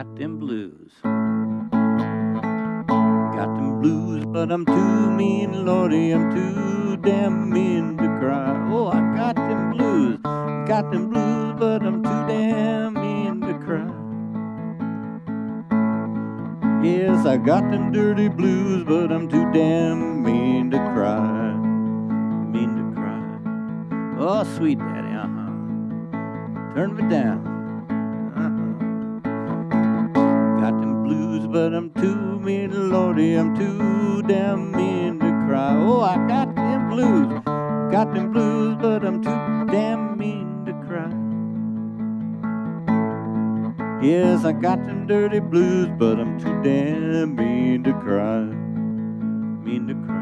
got them blues. Got them blues, but I'm too mean, Lordy, I'm too damn mean to cry. Oh, I got them blues, got them blues, but I'm too damn mean to cry. Yes, I got them dirty blues, but I'm too damn mean to cry. Mean to cry. Oh, sweet daddy, uh huh. Turn me down. But I'm too mean, Lordy, I'm too damn mean to cry. Oh, I got them blues, got them blues, but I'm too damn mean to cry. Yes, I got them dirty blues, but I'm too damn mean to cry. Mean to cry.